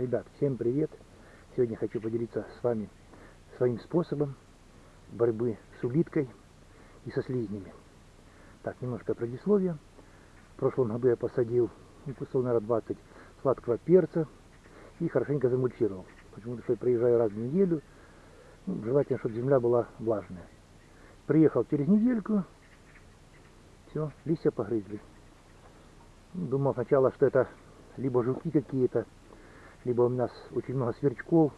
Ребят, всем привет! Сегодня хочу поделиться с вами своим способом борьбы с улиткой и со слизнями. Так, немножко предисловия. В прошлом году я посадил ну, кустов, наверное, 20 сладкого перца и хорошенько замульчировал. Почему-то, что я приезжаю раз в неделю, ну, желательно, чтобы земля была влажная. Приехал через недельку, все, листья погрызли. Думал сначала, что это либо жуки какие-то, либо у нас очень много сверчков.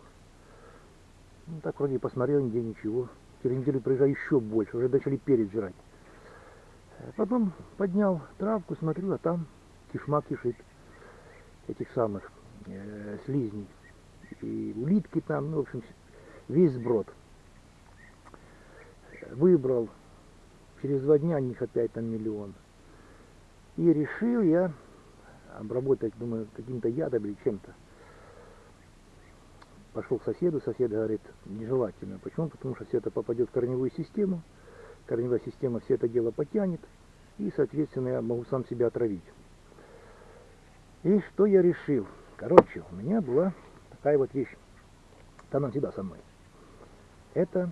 Ну, так вроде посмотрел, нигде ничего. Через неделю приезжаю еще больше, уже начали перец жрать. Э, потом поднял травку, смотрю, а там кишма кишит этих самых э, слизней. И улитки там, ну, в общем, весь сброд. Выбрал, через два дня них опять там миллион. И решил я обработать, думаю, каким-то ядом или чем-то. Пошел к соседу, сосед говорит, нежелательно. Почему? Потому что все это попадет в корневую систему, корневая система все это дело потянет, и, соответственно, я могу сам себя отравить. И что я решил? Короче, у меня была такая вот вещь. Она всегда со мной. Это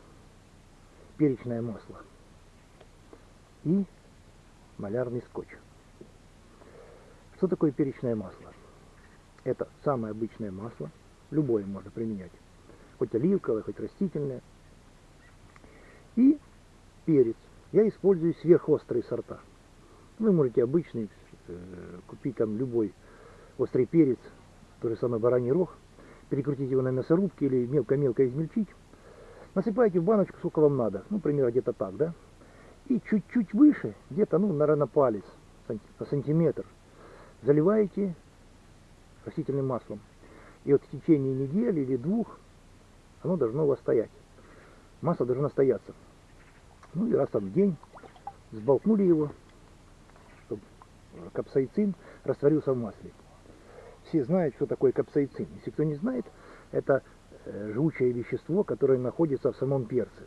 перечное масло и малярный скотч. Что такое перечное масло? Это самое обычное масло, любое можно применять, хоть оливковое, хоть растительное. И перец. Я использую сверхострые сорта. Вы можете обычный э, купить там любой острый перец, то же самое бараний рог, перекрутить его на мясорубке или мелко-мелко измельчить. Насыпаете в баночку, сколько вам надо, ну, примерно где-то так, да? И чуть-чуть выше, где-то, ну, наверное, палец, сантиметр – заливаете растительным маслом. И вот в течение недели или двух оно должно у вас стоять. Масло должно стояться. Ну и раз там в день сболтнули его, чтобы капсаицин растворился в масле. Все знают, что такое капсаицин. Если кто не знает, это э, жгучее вещество, которое находится в самом перце.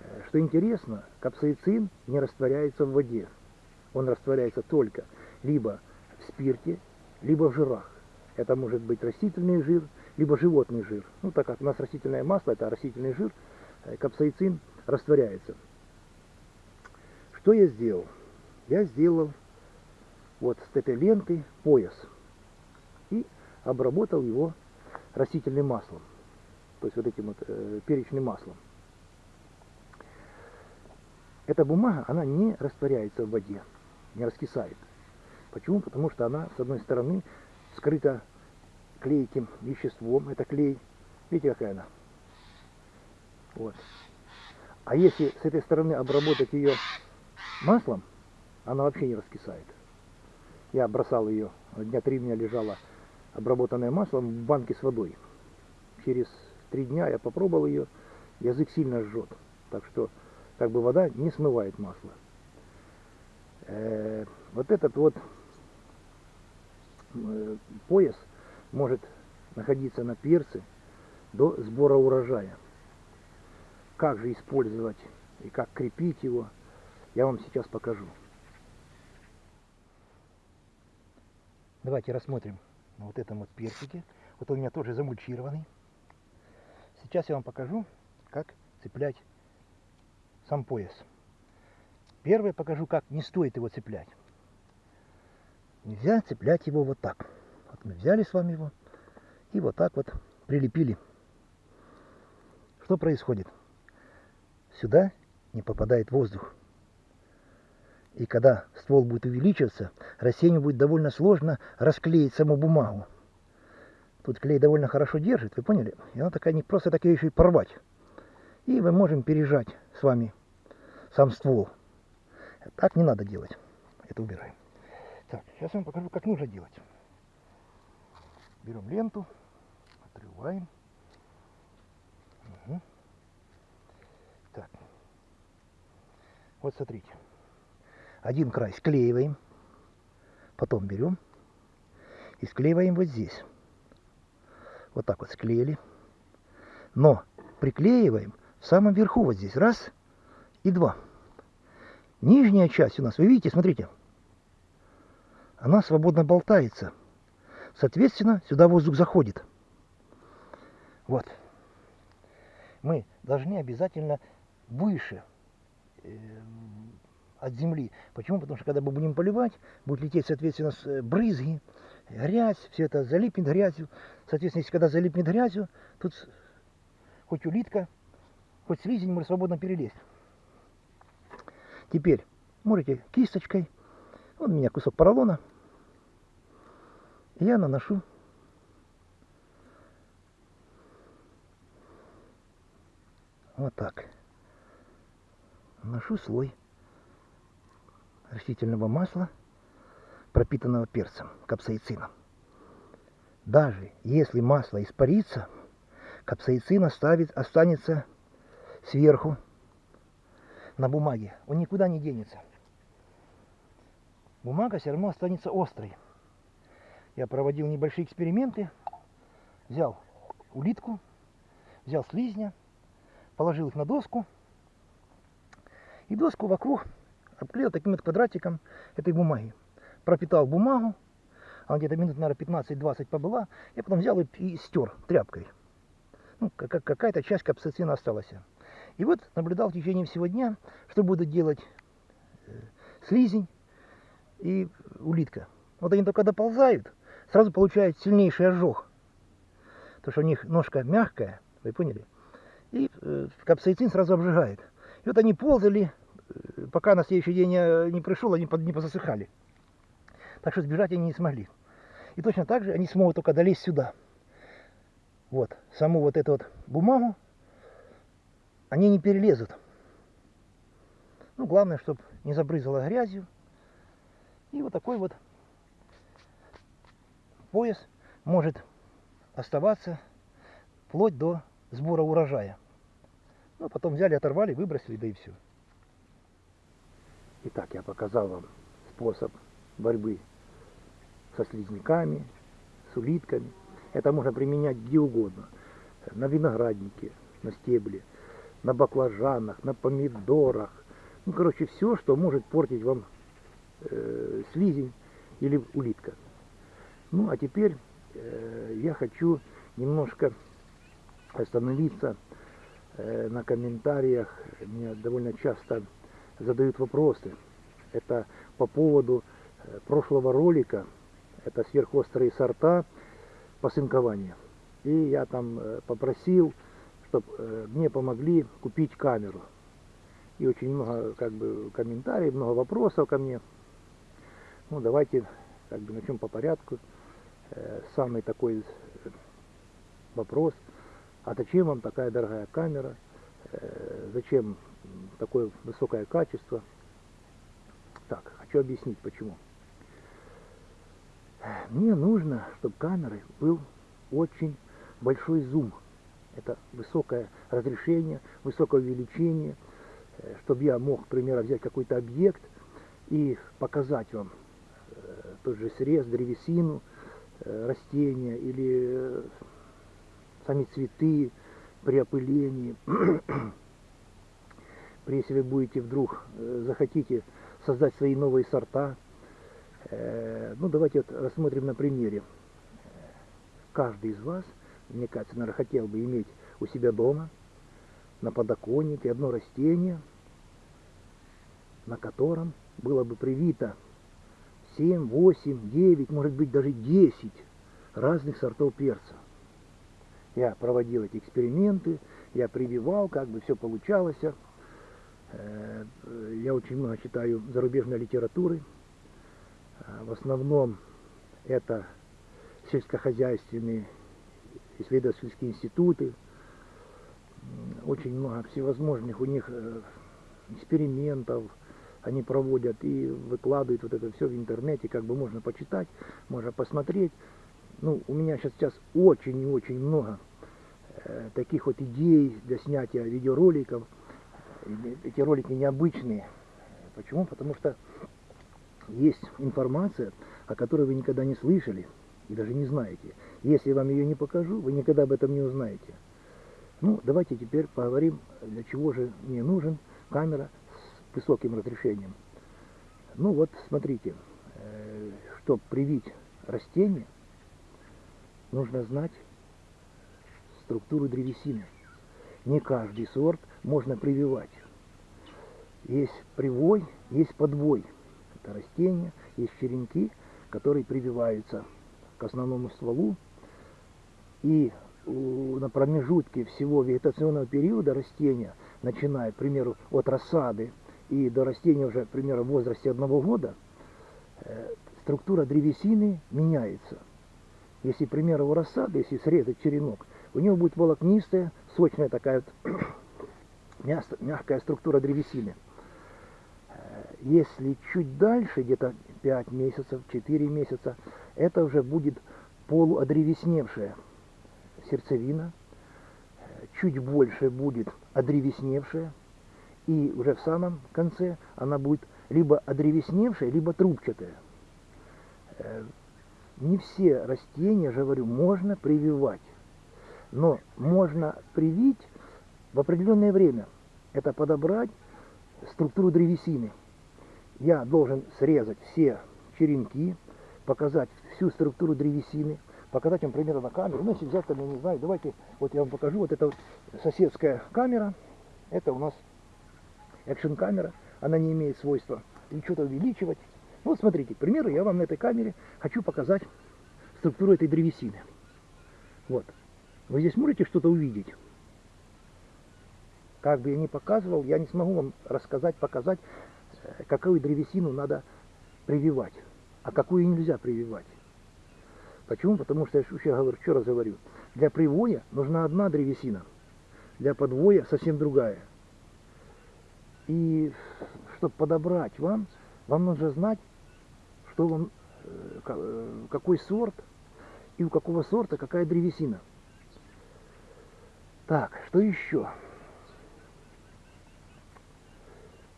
Э, что интересно, капсаицин не растворяется в воде. Он растворяется только либо в спирте, либо в жирах. Это может быть растительный жир, либо животный жир. Ну, так как у нас растительное масло, это растительный жир, э, капсаицин растворяется. Что я сделал? Я сделал вот с этой ленты пояс и обработал его растительным маслом, то есть вот этим вот э, перечным маслом. Эта бумага, она не растворяется в воде, не раскисает. Почему? Потому что она, с одной стороны, скрыта клейким веществом. Это клей. Видите, какая она? Вот. А если с этой стороны обработать ее маслом, она вообще не раскисает. Я бросал ее, дня три у меня лежала обработанное маслом в банке с водой. Через три дня я попробовал ее, язык сильно жжет. Так что как бы вода не смывает масло. Э -э вот этот вот пояс может находиться на перце до сбора урожая. Как же использовать и как крепить его, я вам сейчас покажу. Давайте рассмотрим вот этом вот персике. Вот он у меня тоже замульчированный. Сейчас я вам покажу, как цеплять сам пояс. Первое покажу, как не стоит его цеплять нельзя цеплять его вот так. Вот мы взяли с вами его и вот так вот прилепили. Что происходит? Сюда не попадает воздух. И когда ствол будет увеличиваться, растению будет довольно сложно расклеить саму бумагу. Тут клей довольно хорошо держит, вы поняли? И она такая не просто так ее еще и порвать. И мы можем пережать с вами сам ствол. Так не надо делать. Это убираем. Так, сейчас я вам покажу, как нужно делать. Берем ленту, отрываем. Угу. Так. Вот смотрите. Один край склеиваем. Потом берем и склеиваем вот здесь. Вот так вот склеили. Но приклеиваем в самом верху вот здесь. Раз и два. Нижняя часть у нас, вы видите, смотрите, она свободно болтается. Соответственно, сюда воздух заходит. Вот. Мы должны обязательно выше э, от земли. Почему? Потому что когда мы будем поливать, будет лететь, соответственно, э, брызги, грязь, все это залипнет грязью. Соответственно, если когда залипнет грязью, тут хоть улитка, хоть слизень может свободно перелезть. Теперь можете кисточкой, вот у меня кусок поролона, я наношу вот так. Наношу слой растительного масла, пропитанного перцем, капсаицином. Даже если масло испарится, капсаицин оставит, останется сверху на бумаге. Он никуда не денется. Бумага все равно останется острой. Я проводил небольшие эксперименты. Взял улитку, взял слизня, положил их на доску. И доску вокруг обклеил таким вот квадратиком этой бумаги. Пропитал бумагу, она где-то минут, наверное, 15-20 побыла. Я потом взял и, стер тряпкой. Ну, какая-то часть капсацина осталась. И вот наблюдал в течение всего дня, что будут делать э, слизень и улитка. Вот они только доползают, сразу получают сильнейший ожог. Потому что у них ножка мягкая, вы поняли? И э, капсаицин сразу обжигает. И вот они ползали, э, пока на следующий день я не пришел, они под, не позасыхали. Так что сбежать они не смогли. И точно так же они смогут только долезть сюда. Вот, саму вот эту вот бумагу они не перелезут. Ну, главное, чтобы не забрызало грязью. И вот такой вот пояс может оставаться вплоть до сбора урожая. Ну, потом взяли, оторвали, выбросили, да и все. Итак, я показал вам способ борьбы со слизняками, с улитками. Это можно применять где угодно. На винограднике, на стебле, на баклажанах, на помидорах. Ну, короче, все, что может портить вам э, слизень или улитка. Ну, а теперь э, я хочу немножко остановиться э, на комментариях. Мне довольно часто задают вопросы. Это по поводу э, прошлого ролика. Это сверхострые сорта посынкования. И я там э, попросил, чтобы э, мне помогли купить камеру. И очень много как бы комментариев, много вопросов ко мне. Ну, давайте как бы начнем по порядку. Э, самый такой э, вопрос, а зачем вам такая дорогая камера, э, зачем такое высокое качество. Так, хочу объяснить почему. Мне нужно, чтобы камеры был очень большой зум. Это высокое разрешение, высокое увеличение, чтобы я мог, к примеру, взять какой-то объект и показать вам тот же срез, древесину, растения или э, сами цветы при опылении. Если вы будете вдруг э, захотите создать свои новые сорта, ну давайте вот рассмотрим на примере. Каждый из вас, мне кажется, наверное, хотел бы иметь у себя дома на подоконнике одно растение, на котором было бы привито 7, 8, 9, может быть даже 10 разных сортов перца. Я проводил эти эксперименты, я прививал, как бы все получалось. Э, я очень много читаю зарубежной литературы. Э, в основном это сельскохозяйственные исследовательские институты. Очень много всевозможных у них э, экспериментов, они проводят и выкладывают вот это все в интернете, как бы можно почитать, можно посмотреть. Ну, у меня сейчас, сейчас очень и очень много э, таких вот идей для снятия видеороликов. Эти ролики необычные. Почему? Потому что есть информация, о которой вы никогда не слышали и даже не знаете. Если я вам ее не покажу, вы никогда об этом не узнаете. Ну, давайте теперь поговорим, для чего же мне нужен камера высоким разрешением. Ну вот, смотрите, э, чтобы привить растение, нужно знать структуру древесины. Не каждый сорт можно прививать. Есть привой, есть подвой. Это растения, есть черенки, которые прививаются к основному стволу. И на промежутке всего вегетационного периода растения, начиная, к примеру, от рассады и до растения уже, к примеру, в возрасте одного года, э, структура древесины меняется. Если, к примеру, у рассады, если срезать черенок, у него будет волокнистая, сочная такая вот мягкая структура древесины. Э, если чуть дальше, где-то 5 месяцев, 4 месяца, это уже будет полуодревесневшая сердцевина, э, чуть больше будет одревесневшая, и уже в самом конце она будет либо одревесневшая, либо трубчатая. Э, не все растения, же говорю, можно прививать, но можно привить в определенное время. Это подобрать структуру древесины. Я должен срезать все черенки, показать всю структуру древесины, показать вам примерно на камеру. Ну, если взять, там, я не знаю, давайте, вот я вам покажу, вот это вот соседская камера, это у нас экшн камера, она не имеет свойства или что-то увеличивать. Вот смотрите, к примеру, я вам на этой камере хочу показать структуру этой древесины. Вот. Вы здесь можете что-то увидеть? Как бы я ни показывал, я не смогу вам рассказать, показать, э, какую древесину надо прививать, а какую нельзя прививать. Почему? Потому что, я еще, говорю, еще раз говорю, для привоя нужна одна древесина, для подвоя совсем другая. И чтобы подобрать вам, вам нужно знать, что вам, э, э, какой сорт и у какого сорта какая древесина. Так, что еще?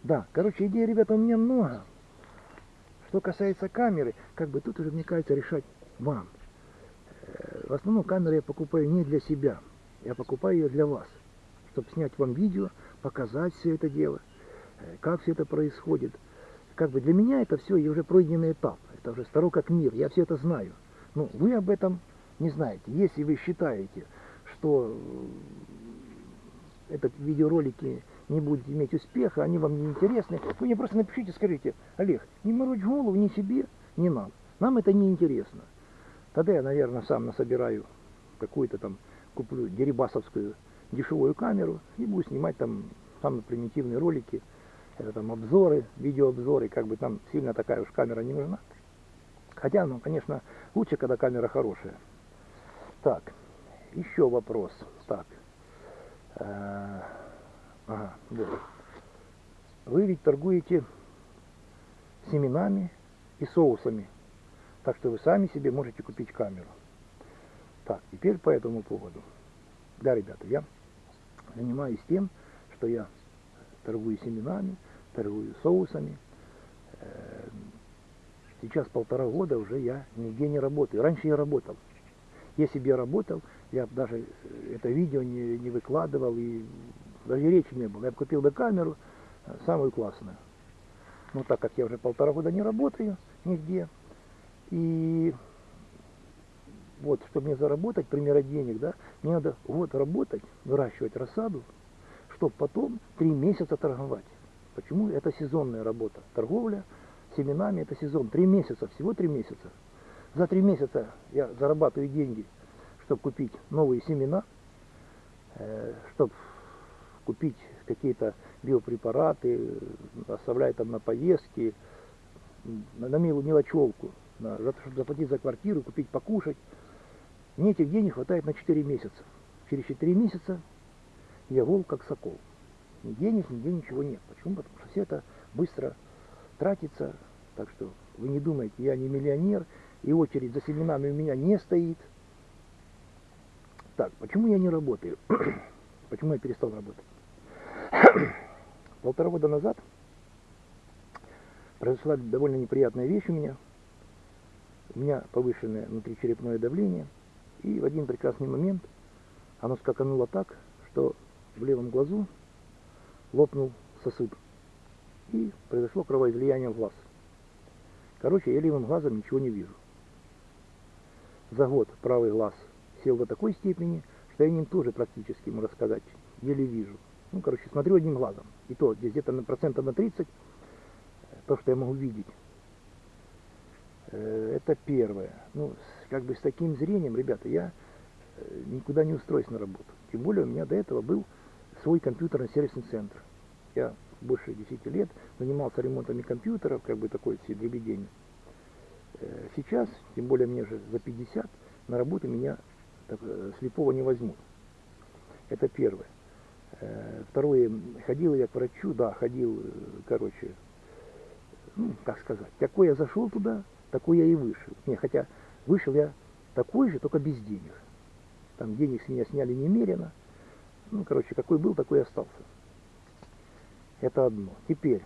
Да, короче, идей, ребята, у меня много. Что касается камеры, как бы тут уже, мне кажется, решать вам. Э, в основном камеру я покупаю не для себя, я покупаю ее для вас, чтобы снять вам видео, показать все это дело, как все это происходит. Как бы для меня это все уже пройденный этап, это уже старо как мир, я все это знаю. Но вы об этом не знаете. Если вы считаете, что этот видеоролики не будут иметь успеха, они вам не интересны, вы мне просто напишите, скажите, Олег, не морочь голову ни себе, ни нам. Нам это не интересно. Тогда я, наверное, сам насобираю какую-то там, куплю дерибасовскую дешевую камеру и буду снимать там самые примитивные ролики, это там обзоры, видеообзоры, как бы там сильно такая уж камера не нужна. Хотя, ну, конечно, лучше, когда камера хорошая. Так, еще вопрос. Так. Э, ага, вот. Вы ведь торгуете семенами и соусами. Так что вы сами себе можете купить камеру. Так, теперь по этому поводу. Да, ребята, я занимаюсь тем, что я торгую семенами, торгую соусами. Э, сейчас полтора года уже я нигде не работаю. Раньше я работал. Если бы я работал, я бы даже это видео не, не выкладывал, и даже речи не было. Я бы купил бы камеру, э, самую классную. Но так как я уже полтора года не работаю нигде, и вот, чтобы мне заработать, примера денег, да, мне надо вот работать, выращивать рассаду, чтобы потом три месяца торговать. Почему? Это сезонная работа. Торговля семенами это сезон. Три месяца, всего три месяца. За три месяца я зарабатываю деньги, чтобы купить новые семена, э, чтобы купить какие-то биопрепараты, оставлять там на поездки, на мелочевку на, чтобы заплатить за квартиру, купить покушать. Мне этих денег хватает на 4 месяца. Через 4 месяца я волк как сокол. Ни денег, нигде ничего нет. Почему? Потому что все это быстро тратится. Так что вы не думайте, я не миллионер, и очередь за семенами у меня не стоит. Так, почему я не работаю? почему я перестал работать? Полтора года назад произошла довольно неприятная вещь у меня – у меня повышенное внутричерепное давление, и в один прекрасный момент оно скакануло так, что в левом глазу лопнул сосуд, и произошло кровоизлияние в глаз. Короче, я левым глазом ничего не вижу. за год правый глаз сел до такой степени, что я ним тоже практически, можно сказать, еле вижу. Ну, короче, смотрю одним глазом. И то, где-то на процентов на 30, то, что я могу видеть. Э, это первое. Ну, как бы с таким зрением, ребята, я э, никуда не устроюсь на работу. Тем более у меня до этого был свой компьютерный сервисный центр. Я больше 10 лет занимался ремонтами компьютеров, как бы такой все дребедень. Э, сейчас, тем более мне же за 50, на работу меня так, слепого не возьмут. Это первое. Второе, ходил я к врачу, да, ходил, короче, ну, как сказать, какой я зашел туда, такой я и вышел. Не, хотя вышел я такой же, только без денег. Там денег с меня сняли немерено. Ну, короче, какой был, такой и остался. Это одно. Теперь,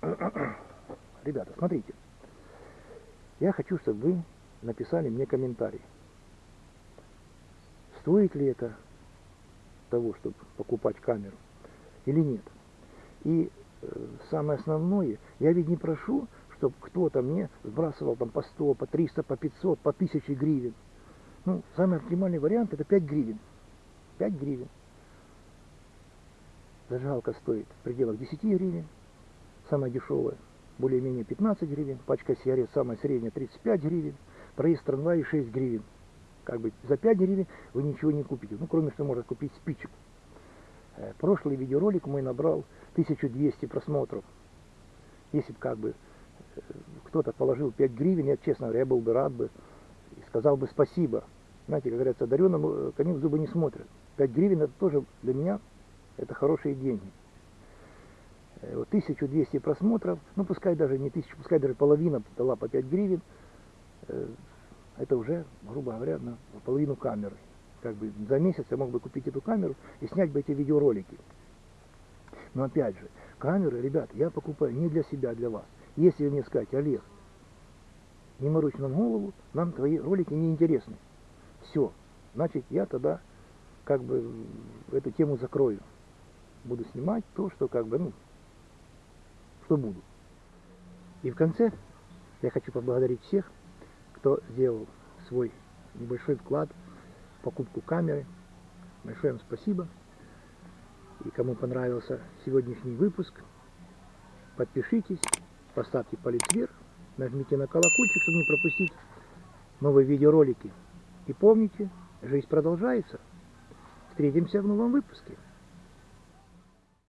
ребята, смотрите. Я хочу, чтобы вы написали мне комментарий. Стоит ли это того, чтобы покупать камеру или нет. И э, самое основное, я ведь не прошу чтобы кто-то мне сбрасывал там по 100, по 300, по 500, по 1000 гривен. Ну, самый оптимальный вариант это 5 гривен. 5 гривен. Зажигалка стоит в пределах 10 гривен. Самая дешевая, более-менее 15 гривен. Пачка сигарет самая средняя 35 гривен. Проезд трамвая 6 гривен. Как бы за 5 гривен вы ничего не купите. Ну, кроме что можно купить спичек. Э, прошлый видеоролик мой набрал 1200 просмотров. Если бы как бы кто-то положил 5 гривен, я, честно говоря, я был бы рад бы и сказал бы спасибо. Знаете, как говорится, дареному э, коню в зубы не смотрят. 5 гривен это тоже для меня это хорошие деньги. Э, вот 1200 просмотров, ну пускай даже не 1000, пускай даже половина дала по 5 гривен, э, это уже, грубо говоря, на половину камеры. Как бы за месяц я мог бы купить эту камеру и снять бы эти видеоролики. Но опять же, камеры, ребят, я покупаю не для себя, а для вас. Если мне сказать, Олег, не морочь нам голову, нам твои ролики не интересны. Все, значит я тогда как бы эту тему закрою. Буду снимать то, что как бы, ну, что буду. И в конце я хочу поблагодарить всех, кто сделал свой небольшой вклад в покупку камеры. Большое вам спасибо. И кому понравился сегодняшний выпуск, подпишитесь поставьте палец вверх, нажмите на колокольчик, чтобы не пропустить новые видеоролики. И помните, жизнь продолжается. Встретимся в новом выпуске.